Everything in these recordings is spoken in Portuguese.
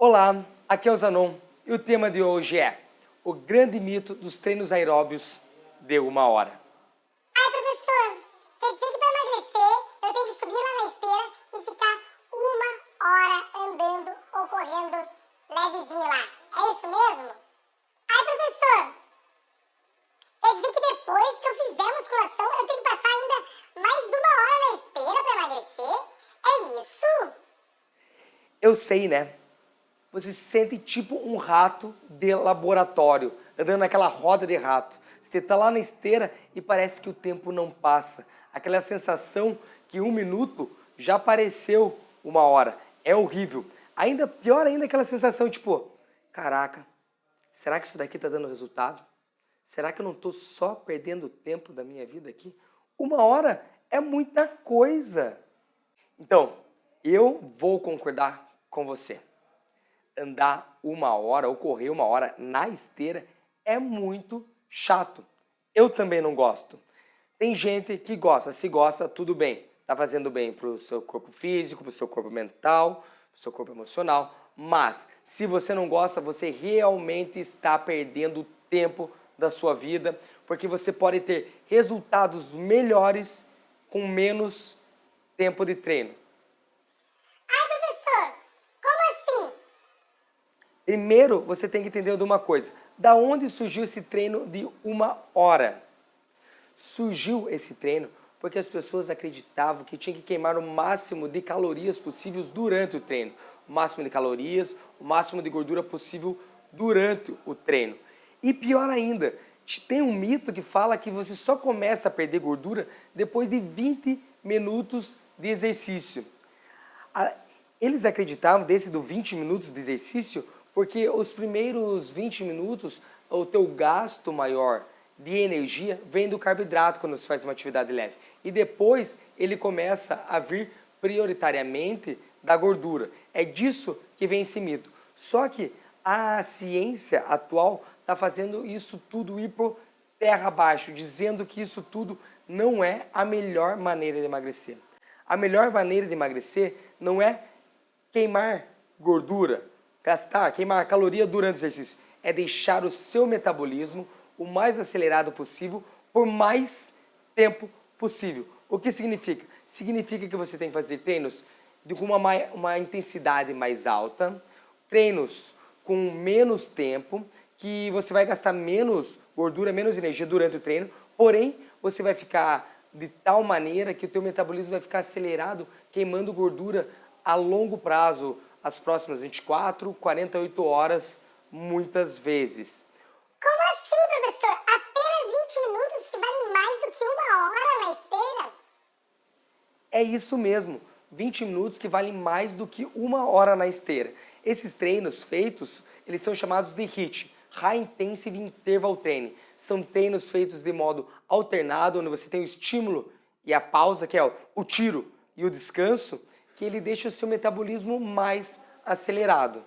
Olá, aqui é o Zanon e o tema de hoje é o grande mito dos treinos aeróbios de uma hora. Ai, professor, quer dizer que para emagrecer eu tenho que subir lá na esteira e ficar uma hora andando ou correndo levezinho lá. É isso mesmo? Ai, professor, quer dizer que depois que eu fizer musculação eu tenho que passar ainda mais uma hora na esteira para emagrecer? É isso? Eu sei, né? Você se sente tipo um rato de laboratório, andando naquela roda de rato. Você está lá na esteira e parece que o tempo não passa. Aquela sensação que um minuto já pareceu uma hora. É horrível. Ainda pior ainda aquela sensação tipo, caraca, será que isso daqui está dando resultado? Será que eu não estou só perdendo tempo da minha vida aqui? Uma hora é muita coisa. Então, eu vou concordar com você andar uma hora ou correr uma hora na esteira é muito chato. Eu também não gosto. Tem gente que gosta, se gosta, tudo bem. Está fazendo bem para o seu corpo físico, para o seu corpo mental, para o seu corpo emocional. Mas, se você não gosta, você realmente está perdendo tempo da sua vida, porque você pode ter resultados melhores com menos tempo de treino. Primeiro, você tem que entender de uma coisa. Da onde surgiu esse treino de uma hora? Surgiu esse treino porque as pessoas acreditavam que tinha que queimar o máximo de calorias possíveis durante o treino. O máximo de calorias, o máximo de gordura possível durante o treino. E pior ainda, tem um mito que fala que você só começa a perder gordura depois de 20 minutos de exercício. Eles acreditavam, desse do 20 minutos de exercício, porque os primeiros 20 minutos, o teu gasto maior de energia vem do carboidrato quando você faz uma atividade leve. E depois ele começa a vir prioritariamente da gordura. É disso que vem esse mito. Só que a ciência atual está fazendo isso tudo ir por terra abaixo, dizendo que isso tudo não é a melhor maneira de emagrecer. A melhor maneira de emagrecer não é queimar gordura, Gastar, queimar caloria durante o exercício é deixar o seu metabolismo o mais acelerado possível por mais tempo possível. O que significa? Significa que você tem que fazer treinos com uma, uma intensidade mais alta, treinos com menos tempo, que você vai gastar menos gordura, menos energia durante o treino, porém você vai ficar de tal maneira que o teu metabolismo vai ficar acelerado, queimando gordura a longo prazo, as próximas 24, 48 horas, muitas vezes. Como assim, professor? Apenas 20 minutos que valem mais do que uma hora na esteira? É isso mesmo, 20 minutos que valem mais do que uma hora na esteira. Esses treinos feitos, eles são chamados de HIIT, High Intensive Interval Training. São treinos feitos de modo alternado, onde você tem o estímulo e a pausa, que é o tiro e o descanso, que ele deixa o seu metabolismo mais acelerado.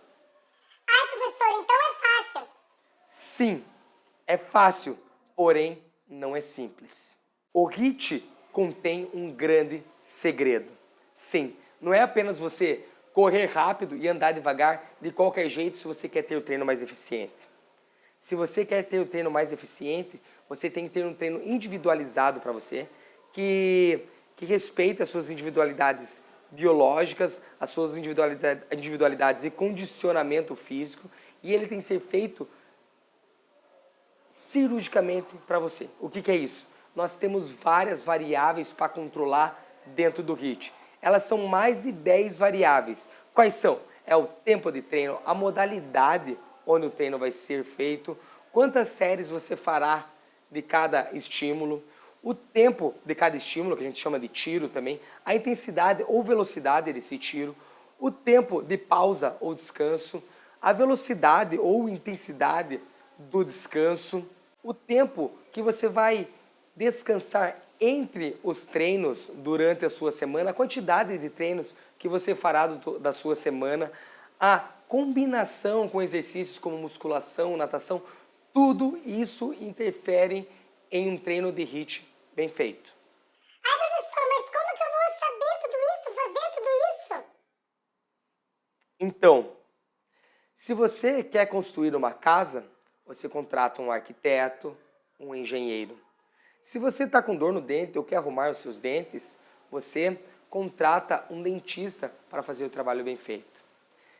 Ah, professor, então é fácil? Sim, é fácil, porém não é simples. O HIIT contém um grande segredo. Sim, não é apenas você correr rápido e andar devagar de qualquer jeito se você quer ter o treino mais eficiente. Se você quer ter o treino mais eficiente, você tem que ter um treino individualizado para você, que, que respeite as suas individualidades biológicas, as suas individualidades, individualidades e condicionamento físico, e ele tem que ser feito cirurgicamente para você. O que, que é isso? Nós temos várias variáveis para controlar dentro do HIIT. Elas são mais de 10 variáveis. Quais são? É o tempo de treino, a modalidade onde o treino vai ser feito, quantas séries você fará de cada estímulo, o tempo de cada estímulo, que a gente chama de tiro também, a intensidade ou velocidade desse tiro, o tempo de pausa ou descanso, a velocidade ou intensidade do descanso, o tempo que você vai descansar entre os treinos durante a sua semana, a quantidade de treinos que você fará do, da sua semana, a combinação com exercícios como musculação, natação, tudo isso interfere em um treino de HIIT bem feito. Ai, professor, mas como que eu vou saber tudo isso, fazer tudo isso? Então, Se você quer construir uma casa, você contrata um arquiteto, um engenheiro. Se você está com dor no dente ou quer arrumar os seus dentes, você contrata um dentista para fazer o trabalho bem feito.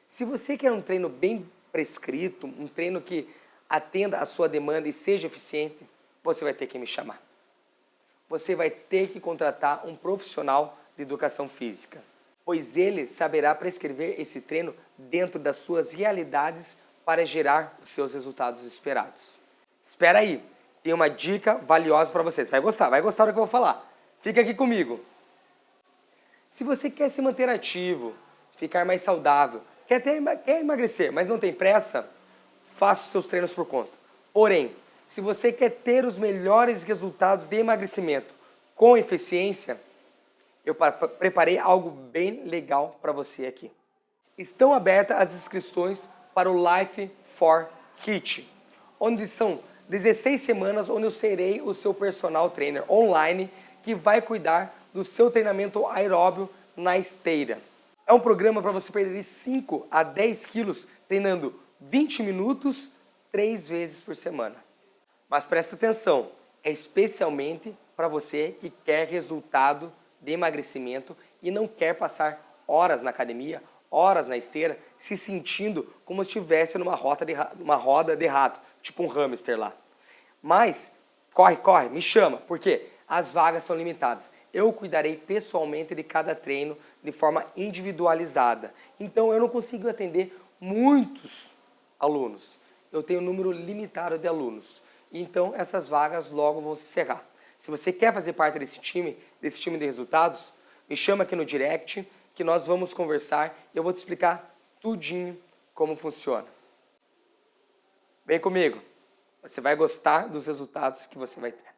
Se você quer um treino bem prescrito, um treino que atenda a sua demanda e seja eficiente, você vai ter que me chamar. Você vai ter que contratar um profissional de educação física, pois ele saberá prescrever esse treino dentro das suas realidades para gerar os seus resultados esperados. Espera aí, tem uma dica valiosa para vocês. Vai gostar, vai gostar do que eu vou falar. Fica aqui comigo. Se você quer se manter ativo, ficar mais saudável, quer, ter, quer emagrecer, mas não tem pressa, faça os seus treinos por conta. Porém, se você quer ter os melhores resultados de emagrecimento com eficiência, eu preparei algo bem legal para você aqui. Estão abertas as inscrições para o Life for Hit, onde são 16 semanas onde eu serei o seu personal trainer online que vai cuidar do seu treinamento aeróbio na esteira. É um programa para você perder 5 a 10 quilos treinando 20 minutos, 3 vezes por semana. Mas presta atenção, é especialmente para você que quer resultado de emagrecimento e não quer passar horas na academia, horas na esteira, se sentindo como se estivesse numa, rota de, uma roda de rato, tipo um hamster lá. Mas, corre, corre, me chama, porque as vagas são limitadas eu cuidarei pessoalmente de cada treino de forma individualizada. Então eu não consigo atender muitos alunos. Eu tenho um número limitado de alunos. Então essas vagas logo vão se encerrar. Se você quer fazer parte desse time, desse time de resultados, me chama aqui no direct que nós vamos conversar e eu vou te explicar tudinho como funciona. Vem comigo. Você vai gostar dos resultados que você vai ter.